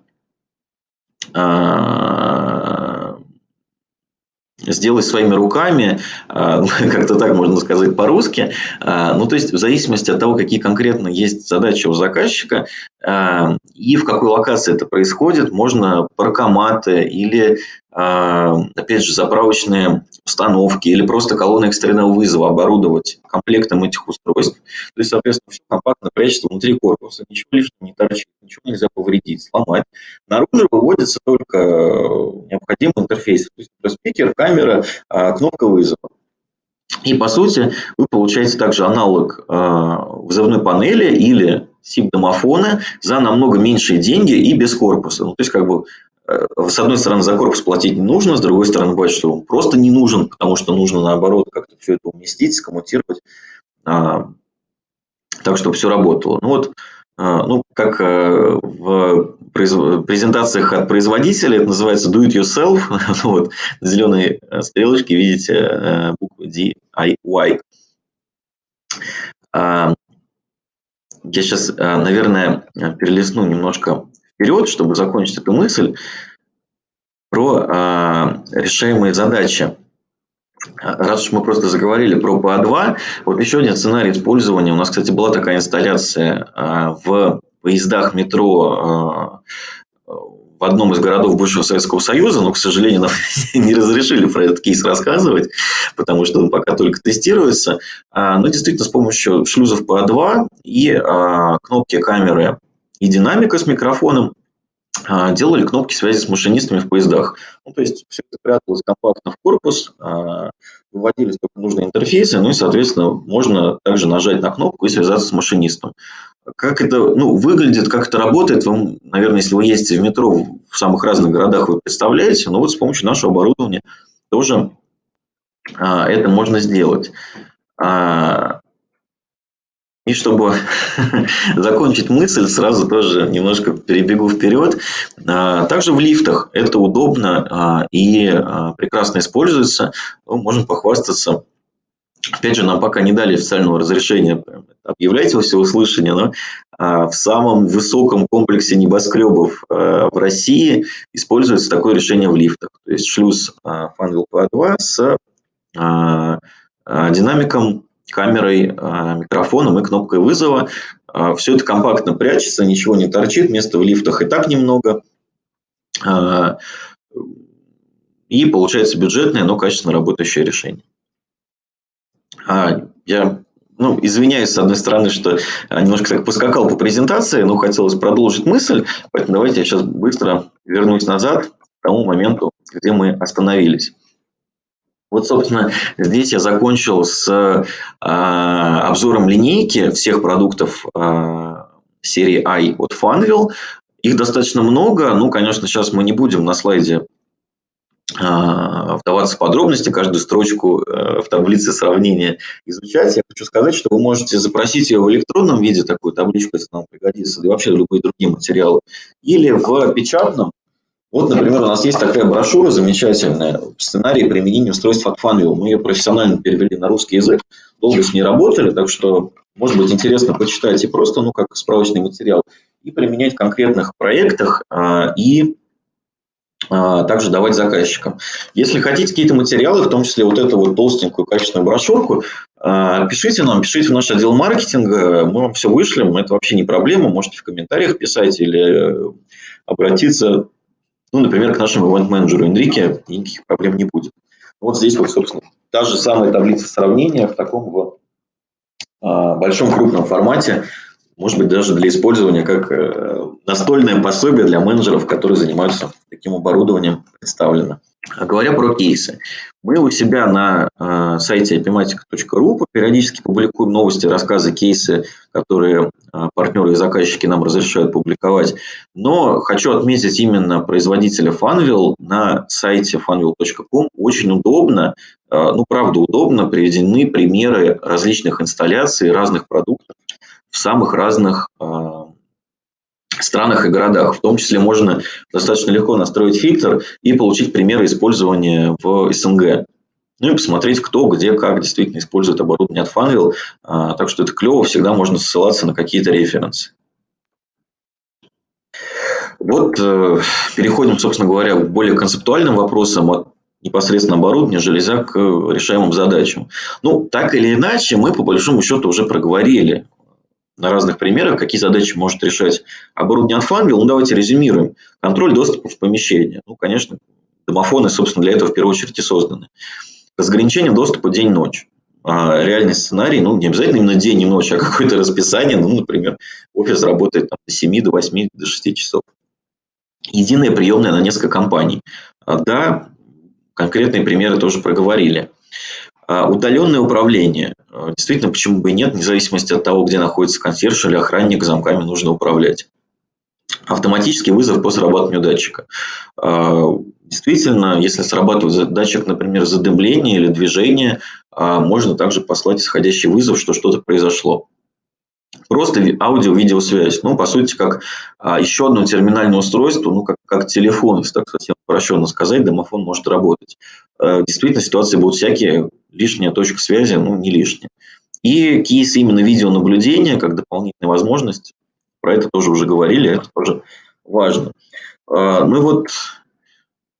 сделать своими руками, а, <laughs> как-то так можно сказать по-русски. А, ну, то есть, в зависимости от того, какие конкретно есть задачи у заказчика а, и в какой локации это происходит, можно паркоматы или опять же, заправочные установки или просто колонны экстренного вызова оборудовать комплектом этих устройств. То есть, соответственно, все компактно прячется внутри корпуса, ничего лишнего не торчит, ничего нельзя повредить, сломать. Наружу выводится только необходимый интерфейс, то есть спикер, камера, а, кнопка вызова. И по сути вы получаете также аналог а, вызовной панели или SIP-домофона за намного меньшие деньги и без корпуса. Ну, то есть как бы Э, с одной стороны, за корпус платить нужно, с другой стороны, бывает, что он просто не нужен, потому что нужно, наоборот, как-то все это уместить, скоммутировать, а, так, чтобы все работало. Ну вот, А, ну, как э, в презентациях от производителя, это называется do it yourself. <laughs> Ну вот, на зеленой э, стрелочке видите э, букву DIY. А, я сейчас, наверное, перелистну немножко вперед, чтобы закончить эту мысль про решаемые задачи. Раз уж мы просто заговорили про ПА-2, вот еще один сценарий использования. У нас, кстати, была такая инсталляция а, в поездах метро а, в одном из городов бывшего Советского Союза, но, к сожалению, нам <laughs> не разрешили про этот кейс рассказывать, потому что он пока только тестируется. А, но действительно, с помощью шлюзов ПА-2 и кнопки камеры и динамика с микрофоном а, делали кнопки связи с машинистами в поездах. Ну, то есть все это пряталось компактно в корпус, а, выводились только нужные интерфейсы, ну и, соответственно, можно также нажать на кнопку и связаться с машинистом. Как это ну, выглядит, как это работает, вам, наверное, если вы ездите в метро в самых разных городах, вы представляете, но вот с помощью нашего оборудования тоже а, это можно сделать. И чтобы <laughs> закончить мысль, сразу тоже немножко перебегу вперед. А, также в лифтах это удобно а, и а, прекрасно используется. Мы можем похвастаться. Опять же, нам пока не дали официального разрешения объявлять во всеуслышание, но в самом высоком комплексе небоскребов в России используется такое решение в лифтах. То есть шлюз Funwheel P2 с динамиком камерой, а, микрофоном и кнопкой вызова. А, Все это компактно прячется, ничего не торчит, места в лифтах и так немного. А, и получается бюджетное, но качественно работающее решение. Я ну, извиняюсь, с одной стороны, что немножко так поскакал по презентации, но хотелось продолжить мысль, поэтому давайте я сейчас быстро вернусь назад к тому моменту, где мы остановились. Вот, собственно, здесь я закончил с э, обзором линейки всех продуктов э, серии i от Funwheel. Их достаточно много. Ну, конечно, сейчас мы не будем на слайде э, вдаваться в подробности, каждую строчку э, в таблице сравнения изучать. Я хочу сказать, что вы можете запросить ее в электронном виде, такую табличку, если нам пригодится, и вообще любые другие материалы, или в печатном, вот, например, у нас есть такая брошюра замечательная «Сценарий применения устройств от Funwheel». Мы ее профессионально перевели на русский язык, долго с ней работали, так что, может быть, интересно почитать и просто, ну, как справочный материал, и применять в конкретных проектах, а, и а, также давать заказчикам. Если хотите какие-то материалы, в том числе вот эту вот толстенькую качественную брошюрку, а, пишите нам, пишите в наш отдел маркетинга, мы вам все вышлем, это вообще не проблема, можете в комментариях писать или обратиться ну, например, к нашему ивент-менеджеру Энрике никаких проблем не будет. Вот здесь вот, собственно, та же самая таблица сравнения в таком вот а, большом крупном формате, может быть, даже для использования как э, настольное пособие для менеджеров, которые занимаются таким оборудованием, представлено. А говоря про кейсы, мы у себя на э, сайте epimatic.ru периодически публикуем новости, рассказы, кейсы, которые э, партнеры и заказчики нам разрешают публиковать. Но хочу отметить именно производителя Funwheel на сайте funwheel.com. Очень удобно, э, ну правда удобно, приведены примеры различных инсталляций разных продуктов в самых разных странах и городах. В том числе можно достаточно легко настроить фильтр и получить примеры использования в СНГ. Ну и посмотреть, кто, где, как действительно использует оборудование от Funwheel. А, так что это клево, всегда можно ссылаться на какие-то референсы. Вот э, переходим, собственно говоря, к более концептуальным вопросам от непосредственно оборудования железя к решаемым задачам. Ну, так или иначе, мы по большому счету уже проговорили на разных примерах, какие задачи может решать оборудование Funwheel. Ну, давайте резюмируем. Контроль доступа в помещение. Ну, конечно, домофоны, собственно, для этого в первую очередь и созданы. Разграничение доступа день-ночь. А реальный сценарий, ну, не обязательно именно день и ночь, а какое-то расписание. Ну, например, офис работает там, до 7, до 8, до 6 часов. Единая приемная на несколько компаний. А, да, конкретные примеры тоже проговорили. А, удаленное управление. А, действительно, почему бы и нет, вне зависимости от того, где находится консьерж или охранник, замками нужно управлять. Автоматический вызов по срабатыванию датчика. А, действительно, если срабатывает датчик, например, задымления или движения, можно также послать исходящий вызов, что что-то произошло. просто аудио-видеосвязь. Ну, по сути, как а, еще одно терминальное устройство, ну, как, как телефон, если так совсем упрощенно сказать, домофон может работать. А, действительно, ситуации будут всякие, лишняя точка связи, ну, не лишняя. И кейс именно видеонаблюдения, как дополнительная возможность, про это тоже уже говорили, это тоже важно. А, ну и вот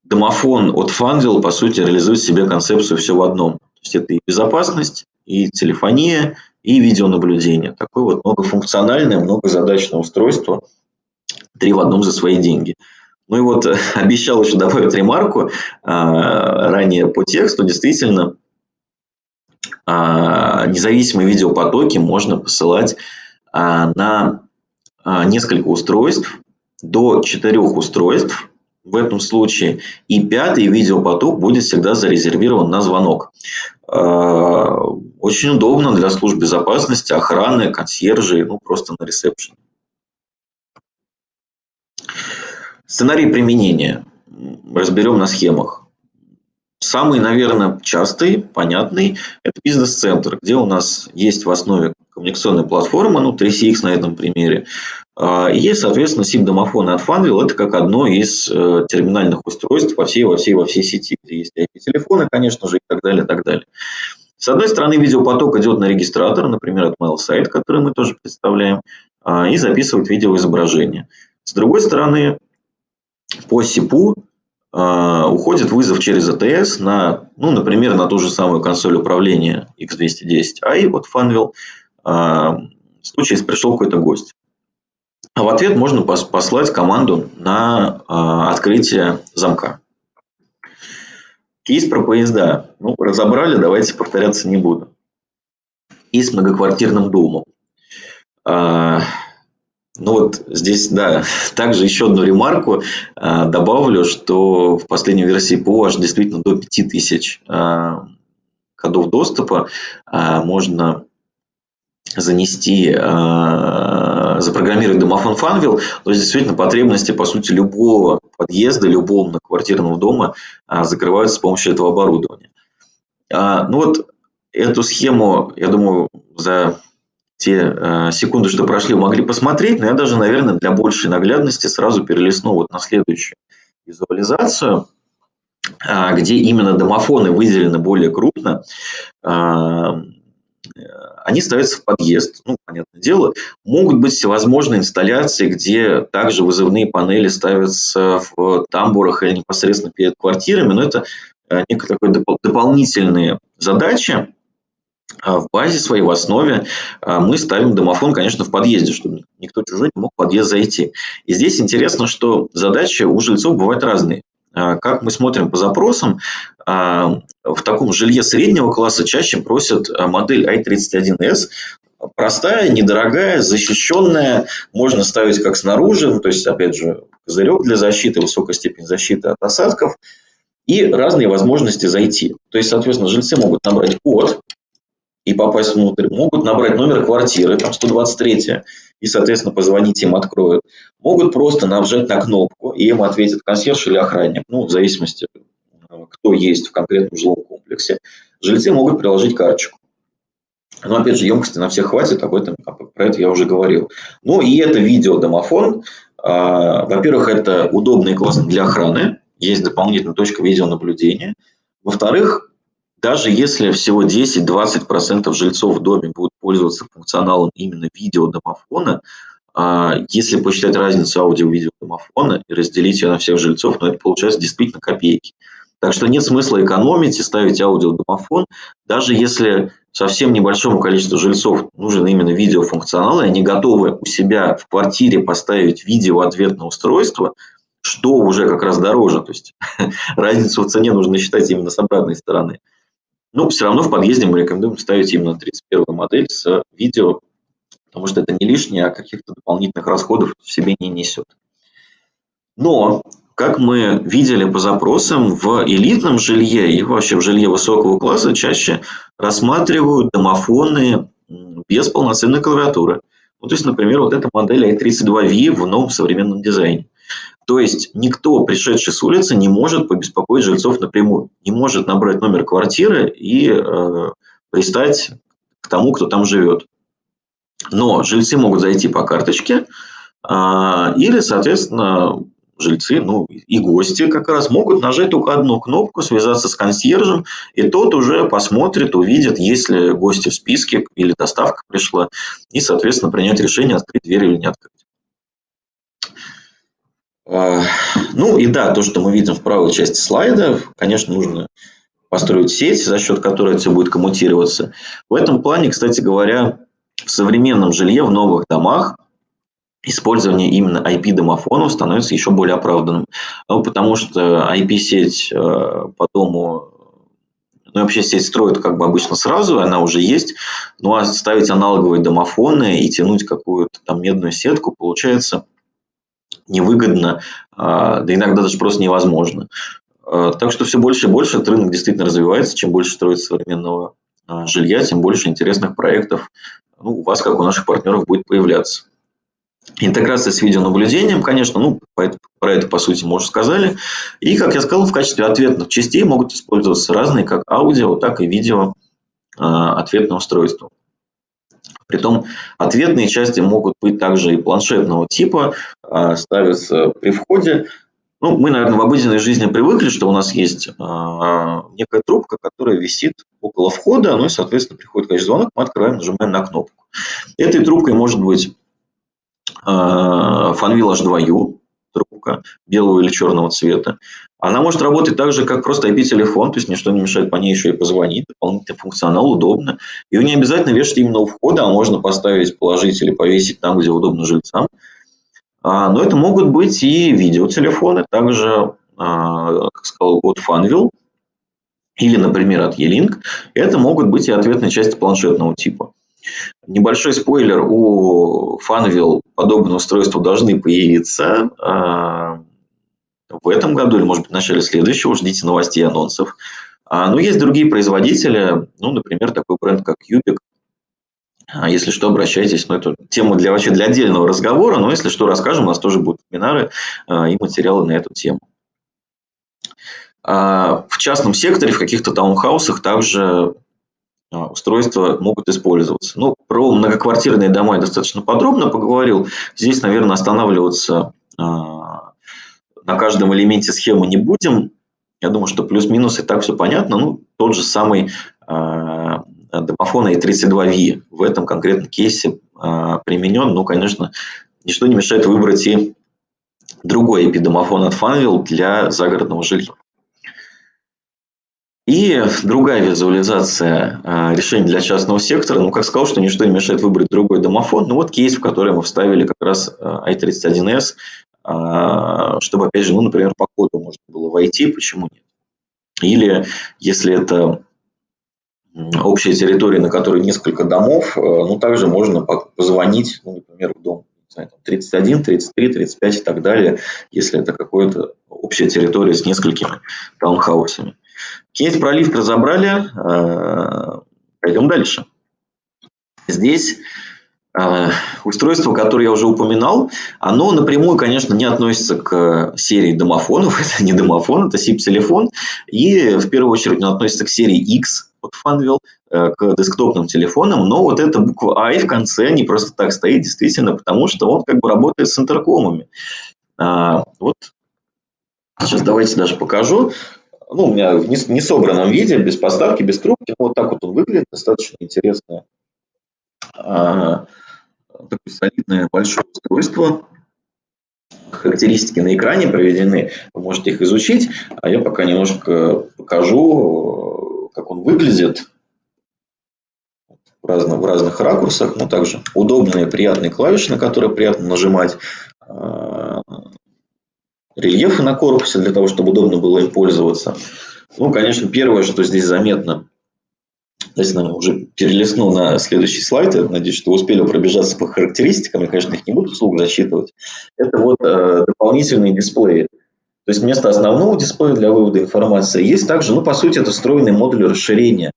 домофон от Funwheel, по сути, реализует в себе концепцию все в одном. То есть это и безопасность, и телефония, и видеонаблюдение. Такое вот многофункциональное, многозадачное устройство, три в одном за свои деньги. Ну и вот <laughs> обещал еще добавить ремарку а, ранее по тексту. Действительно, а, независимые видеопотоки можно посылать а, на несколько устройств, до четырех устройств в этом случае. И пятый видеопоток будет всегда зарезервирован на звонок. Очень удобно для служб безопасности, охраны, консьержей, ну просто на ресепшн. Сценарий применения разберем на схемах. Самый, наверное, частый, понятный – это бизнес-центр, где у нас есть в основе коммуникационная платформа, ну, 3CX на этом примере. А, и есть, соответственно, SIP-домофон от Funwheel. Это как одно из э, терминальных устройств во всей, во всей, во всей сети, есть IP-телефоны, конечно же, и так далее, и так далее. С одной стороны, видеопоток идет на регистратор, например, от MailSite, который мы тоже представляем, а, и записывает видеоизображение. С другой стороны, по СИПу а, уходит вызов через АТС на, ну, например, на ту же самую консоль управления X210i от Funwheel, а, в случае, если пришел какой-то гость. А в ответ можно послать команду на открытие замка. Кейс про поезда. Ну, разобрали, давайте повторяться не буду. И с многоквартирным домом. А, ну вот здесь, да, <laughs> также еще одну ремарку а, добавлю, что в последней версии ПО аж действительно до 5000 а, кодов доступа а, можно занести, э, запрограммировать домофон Funwheel, то есть действительно потребности, по сути, любого подъезда, любого многоквартирного дома э, закрываются с помощью этого оборудования. Э, ну вот эту схему, я думаю, за те э, секунды, что прошли, могли посмотреть, но я даже, наверное, для большей наглядности сразу перелистну вот на следующую визуализацию, э, где именно домофоны выделены более крупно. Э, они ставятся в подъезд, ну, понятное дело. Могут быть всевозможные инсталляции, где также вызывные панели ставятся в тамбурах или непосредственно перед квартирами, но это э, некая такой доп дополнительные задачи. А в базе своей, в основе а, мы ставим домофон, конечно, в подъезде, чтобы никто чужой не мог в подъезд зайти. И здесь интересно, что задачи у жильцов бывают разные. А, как мы смотрим по запросам, в таком жилье среднего класса чаще просят модель i31s, простая, недорогая, защищенная, можно ставить как снаружи, ну, то есть, опять же, козырек для защиты, высокая степень защиты от осадков и разные возможности зайти. То есть, соответственно, жильцы могут набрать код, и попасть внутрь, могут набрать номер квартиры, там 123, и, соответственно, позвонить им откроют. Могут просто нажать на кнопку, и им ответит консьерж или охранник, ну, в зависимости, кто есть в конкретном жилом комплексе. Жильцы могут приложить карточку. Но, опять же, емкости на всех хватит, об этом, про это я уже говорил. Ну, и это видеодомофон. А, во-первых, это удобно и классно для охраны. Есть дополнительная точка видеонаблюдения. Во-вторых, даже если всего 10-20% жильцов в доме будут пользоваться функционалом именно видеодомофона, а, если посчитать разницу аудио-видеодомофона и разделить ее на всех жильцов, то это получается действительно копейки. Так что нет смысла экономить и ставить аудиодомофон, даже если совсем небольшому количеству жильцов нужен именно видеофункционал, и они готовы у себя в квартире поставить видеоответное устройство, что уже как раз дороже. То есть <laughs> разницу в цене нужно считать именно с обратной стороны. Но все равно в подъезде мы рекомендуем ставить именно 31 модель с видео, потому что это не лишнее, а каких-то дополнительных расходов в себе не несет. Но, как мы видели по запросам, в элитном жилье и вообще в жилье высокого класса чаще рассматривают домофоны без полноценной клавиатуры. Ну, то есть, например, вот эта модель i32V в новом современном дизайне. То есть никто, пришедший с улицы, не может побеспокоить жильцов напрямую, не может набрать номер квартиры и э, пристать к тому, кто там живет. Но жильцы могут зайти по карточке, а, или, соответственно, жильцы, ну и гости как раз могут нажать только одну кнопку, связаться с консьержем, и тот уже посмотрит, увидит, есть ли гости в списке или доставка пришла, и, соответственно, принять решение, открыть дверь или не открыть. А, ну и да, то, что мы видим в правой части слайда, конечно, нужно построить сеть, за счет которой все будет коммутироваться. В этом плане, кстати говоря, в современном жилье, в новых домах, использование именно IP-домофонов становится еще более оправданным. Ну, потому что IP-сеть э, по дому, ну, вообще сеть строят как бы обычно сразу, она уже есть, ну, а ставить аналоговые домофоны и тянуть какую-то там медную сетку получается невыгодно, а, да иногда даже просто невозможно. А, так что все больше и больше этот рынок действительно развивается. Чем больше строится современного а, жилья, тем больше интересных проектов ну, у вас, как у наших партнеров, будет появляться. Интеграция с видеонаблюдением, конечно, ну, про это, по сути, мы уже сказали. И, как я сказал, в качестве ответных частей могут использоваться разные как аудио, так и видео ответные устройства. Притом ответные части могут быть также и планшетного типа, ставятся при входе. Ну, мы, наверное, в обыденной жизни привыкли, что у нас есть некая трубка, которая висит около входа, ну и, соответственно, приходит, конечно, звонок, мы открываем, нажимаем на кнопку. Этой трубкой может быть Fanvil H2U, трубка белого или черного цвета. Она может работать так же, как просто IP-телефон, то есть ничто не мешает по ней еще и позвонить, дополнительный функционал, удобно. Ее не обязательно вешать именно у входа, а можно поставить, положить или повесить там, где удобно жильцам. А, но это могут быть и видеотелефоны, также, а, как сказал, от Fanvil, или, например, от E-Link. Это могут быть и ответные части планшетного типа. Небольшой спойлер, у Fanvil подобные устройства должны появиться а, в этом году или, может быть, в начале следующего. Ждите новостей и анонсов. А, но есть другие производители, ну, например, такой бренд, как Юбик. А, если что, обращайтесь. Ну, это тема для, вообще для отдельного разговора, но если что, расскажем. У нас тоже будут вебинары и материалы на эту тему. В частном секторе, в каких-то таунхаусах также устройства могут использоваться. Ну, про многоквартирные дома я достаточно подробно поговорил. Здесь, наверное, останавливаться а, на каждом элементе схемы не будем. Я думаю, что плюс-минус и так все понятно. Ну, тот же самый а, домофон i32V в этом конкретном кейсе применен. Ну, конечно, ничто не мешает выбрать и другой IP-домофон от Fanvil для загородного жилья. И другая визуализация а, решений для частного сектора. Ну, как сказал, что ничто не мешает выбрать другой домофон. Ну, вот кейс, в который мы вставили как раз а, i31s, а, чтобы, опять же, ну, например, по коду можно было войти, почему нет. Или если это общая территория, на которой несколько домов, ну, также можно позвонить, ну, например, в дом 31, 33, 35 и так далее, если это какая-то общая территория с несколькими таунхаусами. Кейс про лифт разобрали. Э, пойдем дальше. Здесь э, устройство, которое я уже упоминал, оно напрямую, конечно, не относится к серии домофонов. <laughs> Это не домофон, это SIP-телефон. И в первую очередь он относится к серии X от Fanvil, э, к десктопным телефонам. Но вот эта буква I в конце не просто так стоит, действительно, потому что он как бы работает с интеркомами. Вот сейчас давайте даже покажу ну, у меня в несобранном виде, без поставки, без трубки. Вот так вот он выглядит, достаточно интересное, а, такое солидное большое устройство. Характеристики на экране проведены, вы можете их изучить, а я пока немножко покажу, как он выглядит в разных, в разных ракурсах, но также удобные, приятные клавиши, на которые приятно нажимать. Рельефы на корпусе, для того, чтобы удобно было им пользоваться. Ну, конечно, первое, что здесь заметно, Здесь нам уже перелистну на следующий слайд. Я надеюсь, что успели пробежаться по характеристикам. Я, конечно, их не буду вслух зачитывать. Это вот э, дополнительные дисплеи. То есть вместо основного дисплея для вывода информации есть также, ну, по сути, это встроенные модули расширения,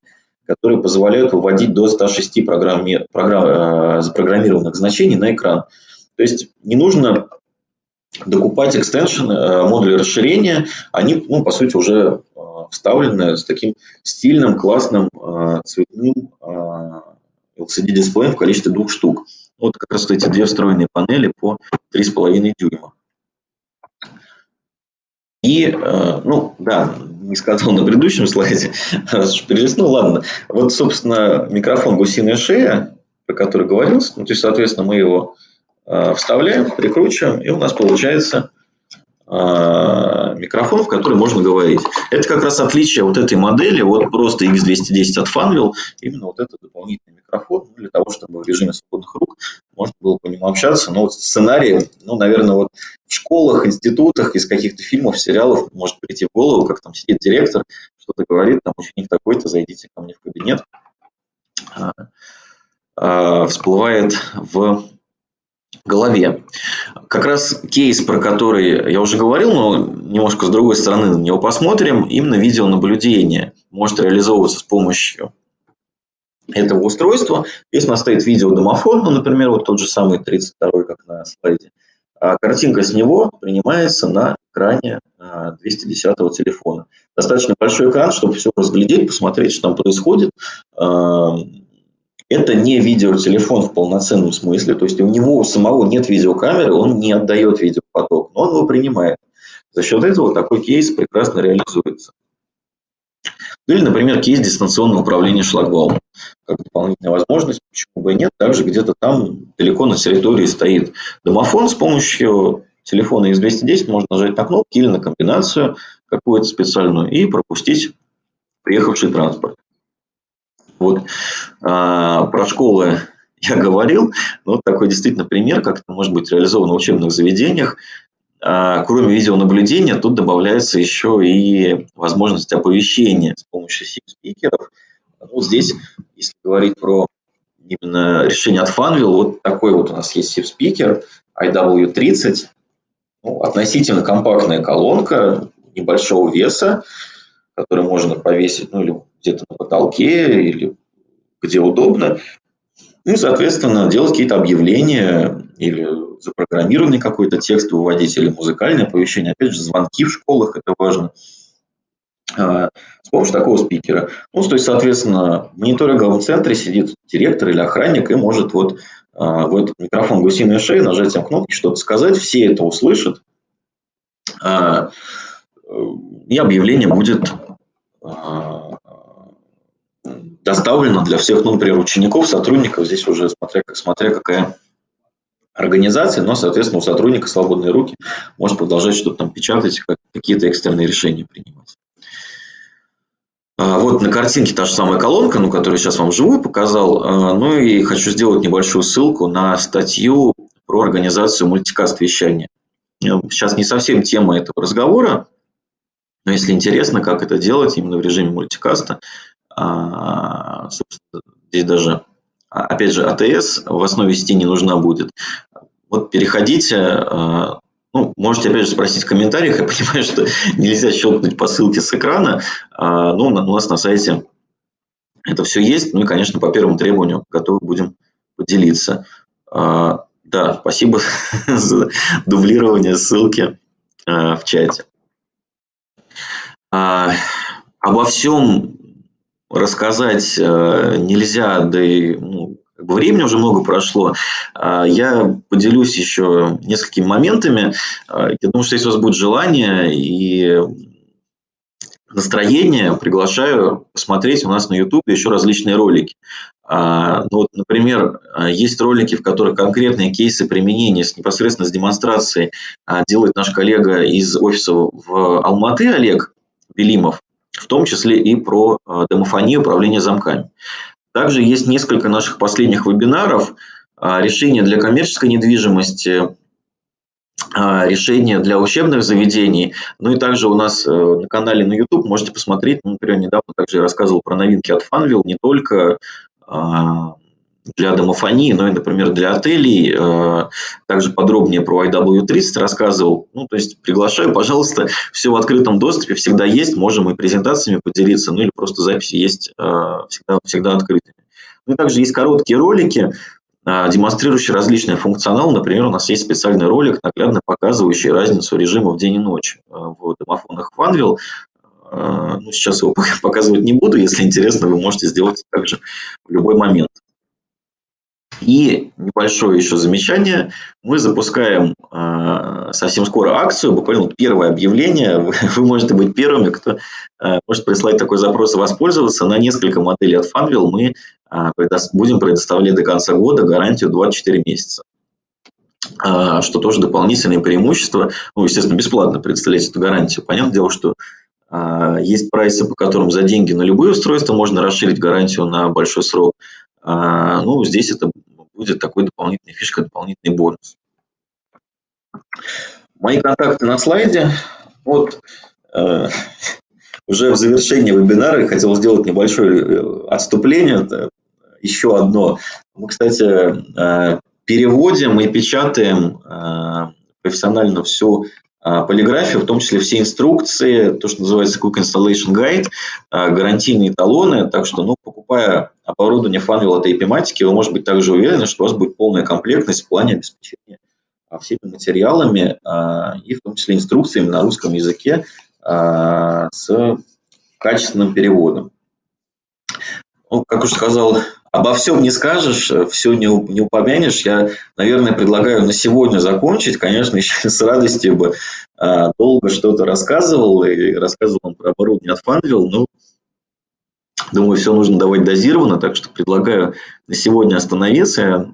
которые позволяют выводить до 106 программи, программ, э, запрограммированных значений на экран. То есть не нужно докупать экстеншн, э, модули расширения, они, ну, по сути, уже э, вставлены с таким стильным, классным, э, цветным LCD-дисплеем в количестве двух штук. Вот как раз эти две встроенные панели по 3,5 дюйма. И, ну, да, не сказал на предыдущем <laughs> слайде, перелистнул, ладно. Вот, собственно, микрофон «Гусиная шея», про который говорился, ну, то есть, соответственно, мы его вставляем, прикручиваем, и у нас получается а, микрофон, в который можно говорить. Это как раз отличие вот этой модели от просто X210 от Fanvil. Именно вот этот дополнительный микрофон ну, для того, чтобы в режиме свободных рук можно было по нему общаться. Но вот сценарий, ну, наверное, вот в школах, институтах, из каких-то фильмов, сериалов может прийти в голову, как там сидит директор, что-то говорит, там ученик такой-то, зайдите ко мне в кабинет. А, всплывает в голове. Как раз кейс, про который я уже говорил, но немножко с другой стороны на него посмотрим, именно видеонаблюдение может реализовываться с помощью этого устройства. Здесь у нас стоит видеодомофон, ну, например, вот тот же самый 32 как на слайде. А картинка с него принимается на экране 210 а, телефона. Достаточно большой экран, чтобы все разглядеть, посмотреть, что там происходит. Это не видеотелефон в полноценном смысле, то есть у него самого нет видеокамеры, он не отдает видеопоток, но он его принимает. За счет этого такой кейс прекрасно реализуется. Или, например, кейс дистанционного управления шлагбаумом. Как дополнительная возможность, почему бы и нет. Также где-то там далеко на территории стоит домофон. С помощью телефона X210 можно нажать на кнопки или на комбинацию какую-то специальную и пропустить приехавший транспорт. Вот а, про школы я говорил, но вот такой действительно пример, как это может быть реализовано в учебных заведениях. А, кроме видеонаблюдения, тут добавляется еще и возможность оповещения с помощью SIP-спикеров. Ну, здесь, если говорить про именно решение от Fanvil, вот такой вот у нас есть SIP-спикер IW30, ну, относительно компактная колонка небольшого веса, который можно повесить ну, или где-то на потолке или где удобно. Ну и, соответственно, делать какие-то объявления или запрограммированный какой-то текст выводить или музыкальное оповещение. Опять же, звонки в школах, это важно. А, с помощью такого спикера. Ну, то есть, соответственно, в мониторинговом центре сидит директор или охранник и может вот а, в этот микрофон гусиной шеи нажатием кнопки что-то сказать, все это услышат, а, и объявление будет доставлено для всех, ну, например, учеников, сотрудников, здесь уже смотря, смотря какая организация, но, соответственно, у сотрудника свободные руки, может продолжать что-то там печатать, какие-то экстренные решения принимать. А, вот на картинке та же самая колонка, ну, которую сейчас вам вживую показал. А, ну и хочу сделать небольшую ссылку на статью про организацию мультикаст вещания. Сейчас не совсем тема этого разговора, но если интересно, как это делать именно в режиме мультикаста, здесь даже, а, опять же, АТС в основе сети не нужна будет. Вот переходите, а, ну, можете опять же спросить в комментариях, <laughs> я понимаю, что нельзя щелкнуть по ссылке с экрана, но у нас на сайте это все есть, ну и, конечно, по первому требованию готовы будем поделиться. Да, спасибо <laughs> за дублирование ссылки в чате. Обо всем рассказать э, нельзя, да и ну, времени уже много прошло. А, я поделюсь еще несколькими моментами. А, я думаю, что если у вас будет желание и настроение, приглашаю посмотреть у нас на YouTube еще различные ролики. А, ну, вот, например, есть ролики, в которых конкретные кейсы применения с, непосредственно с демонстрацией делает наш коллега из офиса в Алматы Олег Белимов в том числе и про а, домофонию управления замками. Также есть несколько наших последних вебинаров, а, решения для коммерческой недвижимости, а, решения для учебных заведений. Ну и также у нас э, на канале на YouTube можете посмотреть, ну, например, недавно также я рассказывал про новинки от Funville, не только для домофонии, но и, например, для отелей. Э, также подробнее про IW30 рассказывал. Ну, то есть приглашаю, пожалуйста, все в открытом доступе всегда есть, можем и презентациями поделиться, ну или просто записи есть э, всегда, всегда открытыми. Ну также есть короткие ролики, э, демонстрирующие различный функционал. Например, у нас есть специальный ролик, наглядно показывающий разницу режимов день и ночь в домофонах Funville. Ну, сейчас его <laughs> показывать не буду, если интересно, вы можете сделать также в любой момент. И небольшое еще замечание. Мы запускаем э, совсем скоро акцию, буквально первое объявление. Вы, можете быть первыми, кто э, может прислать такой запрос и воспользоваться. На несколько моделей от Funwheel мы э, предо будем предоставлять до конца года гарантию 24 месяца. Э, что тоже дополнительное преимущество. Ну, естественно, бесплатно предоставлять эту гарантию. Понятное дело, что э, есть прайсы, по которым за деньги на любые устройства можно расширить гарантию на большой срок. Ну, здесь это будет такой дополнительной фишка, дополнительный бонус. Мои контакты на слайде. Вот э, уже в завершении вебинара я хотел сделать небольшое э, отступление. Еще одно. Мы, кстати, э, переводим и печатаем э, профессионально всю полиграфию, в том числе все инструкции, то, что называется Quick Installation Guide, а, гарантийные талоны. Так что, ну, покупая оборудование Funwheel от Epimatic, вы можете быть также уверены, что у вас будет полная комплектность в плане обеспечения а, всеми материалами и в том числе инструкциями на русском языке с качественным переводом. Ну, как уже сказал обо всем не скажешь, э, все не, не упомянешь. Я, наверное, предлагаю на сегодня закончить. Конечно, <laughs> еще с радостью бы а, долго что-то рассказывал и рассказывал вам про оборудование от Funwheel, но думаю, все нужно давать дозированно, так что предлагаю на сегодня остановиться.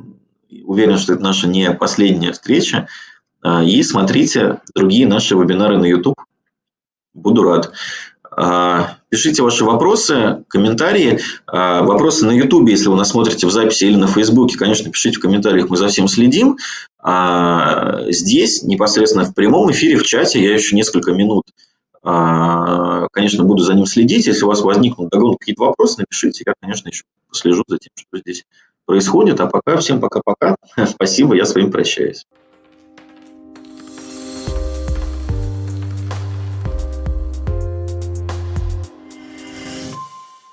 Уверен, что это наша не последняя встреча. А, и смотрите другие наши вебинары на YouTube. Буду рад. А, пишите ваши вопросы, комментарии. А, вопросы на YouTube, если вы нас смотрите в записи или на Фейсбуке, конечно, пишите в комментариях, мы за всем следим. А здесь, непосредственно в прямом эфире, в чате, я еще несколько минут, конечно, буду за ним следить. Если у вас возникнут какие-то вопросы, напишите. Я, конечно, еще послежу за тем, что здесь происходит. А пока всем пока-пока. <laughs> Спасибо, я с вами прощаюсь.